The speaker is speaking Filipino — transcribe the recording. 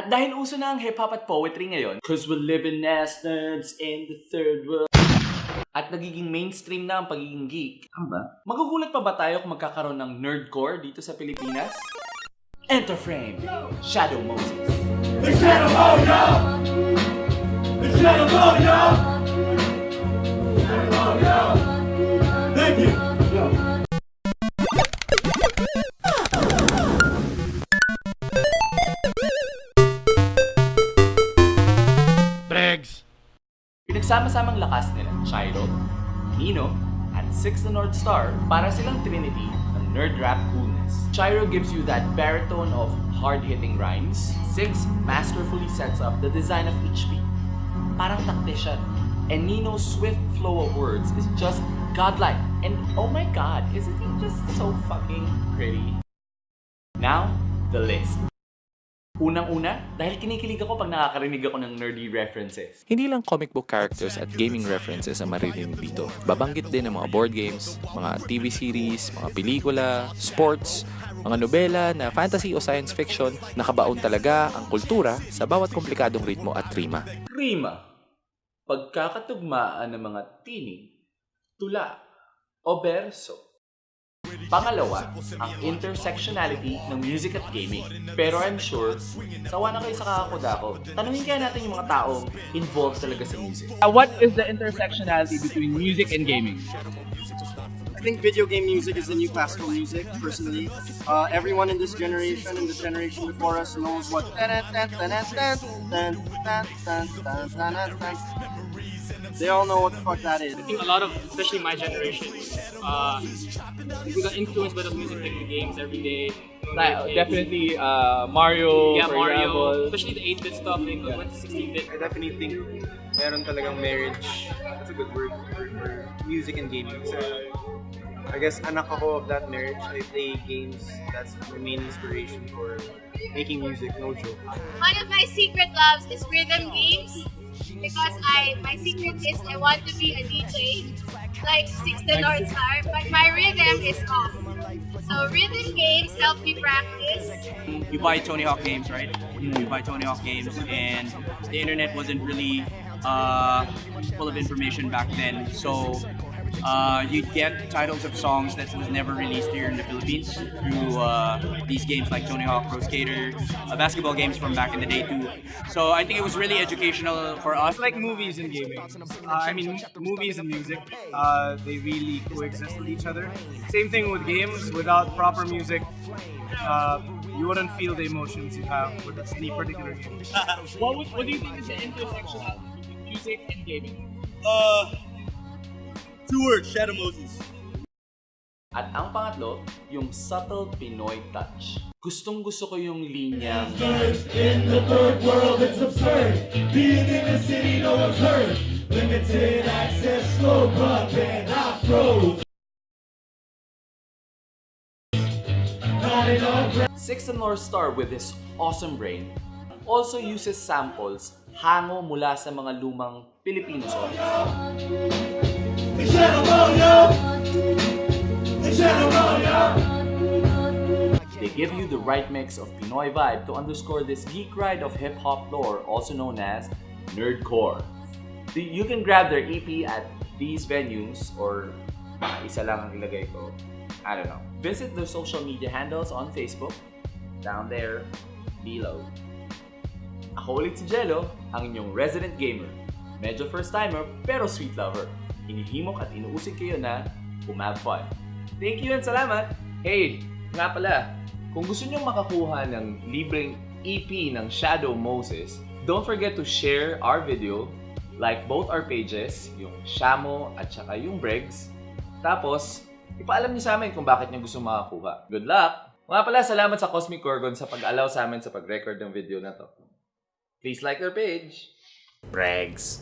At dahil uso na ang hip-hop at poetry ngayon, cause we live in as in the third world, at nagiging mainstream na ang pagiging geek, ba? Magugulat pa ba tayo kung magkakaroon ng nerdcore dito sa Pilipinas? Enter frame, Shadow Moses. The Shadow Mojo! The Shadow Mojo! Pinagsama-samang lakas nila Chiro, Nino, at Six the North Star para silang trinity ng nerd rap coolness. Chiro gives you that baritone of hard-hitting rhymes. Six masterfully sets up the design of each beat. Parang tactician. And Nino's swift flow of words is just godlike. And oh my god, isn't he just so fucking pretty? Now, the list. Unang-una, dahil kinikilig ako pag nakakarinig ako ng nerdy references. Hindi lang comic book characters at gaming references ang maririnig dito. Babanggit din ang mga board games, mga TV series, mga pelikula, sports, mga nobela na fantasy o science fiction, nakabaon talaga ang kultura sa bawat komplikadong ritmo at rima. Rima, pagkakatugmaan ng mga tinig, tula, o berso. Pangalawa, ang intersectionality ng music at gaming. Pero I'm sure, sawa na kayo sa kakakudako. Tanungin kaya natin yung mga taong involved talaga sa music. Uh, what is the intersectionality between music and gaming? I think video game music is the new classical music, personally. Uh, everyone in this generation and the generation before us knows what they all know what the fuck that is. I think a lot of, especially my generation, uh, we got influenced by those music like the games every day. Like, Like, definitely uh, Mario, Yeah, for Mario, example. especially the 8-bit stuff, they went to 16-bit. I definitely think meron talagang marriage. That's a good word for, for music and gaming. So, I guess anak ako of that marriage. I play games. That's my main inspiration for making music. No joke. One of my secret loves is rhythm games because I my secret is I want to be a DJ like Six the North Star, but my rhythm is off. So rhythm games help me practice. you buy Tony Hawk games, right? You buy Tony Hawk games, and the internet wasn't really uh, full of information back then. So uh, you'd get titles of songs that was never released here in the Philippines through uh, these games like Tony Hawk Pro Skater, uh, basketball games from back in the day too. So I think it was really educational for us. Like movies and gaming. Uh, I mean, movies and music, uh, they really coexist with each other. Same thing with games. Without proper music, uh, you wouldn't feel the emotions you have with any particular game. What, what do you think is the intersectionality between music and gaming? Uh, two words, Shadow Moses. At ang pangatlo, yung subtle Pinoy touch. Gustong gusto ko yung linyang In the third world, it's absurd. Being in the city, no one's heard. Limited access, slow buck, and afro. Not Six and North Star with his awesome brain also uses samples hango mula sa mga lumang Shadow Mojo! They give you the right mix of Pinoy vibe to underscore this geek ride of hip-hop lore also known as nerdcore. You can grab their EP at these venues or isa lang ang ilagay ko. I don't know. Visit their social media handles on Facebook, down there, below. Ako ulit si Jello, ang inyong resident gamer. Medyo first-timer, pero sweet lover. Hinihimok at inuusig kayo na umab fun. Thank you and salamat! Hey, nga pala, kung gusto nyo makakuha ng libreng EP ng Shadow Moses, don't forget to share our video, like both our pages, yung Shamo at saka yung Bregs. Tapos, ipaalam niyo sa amin kung bakit niyo gusto makakuha. Good luck! Nga pala, salamat sa Cosmic Gorgon sa pag-allow sa amin sa pag-record ng video na to. Please like their page. Bregs.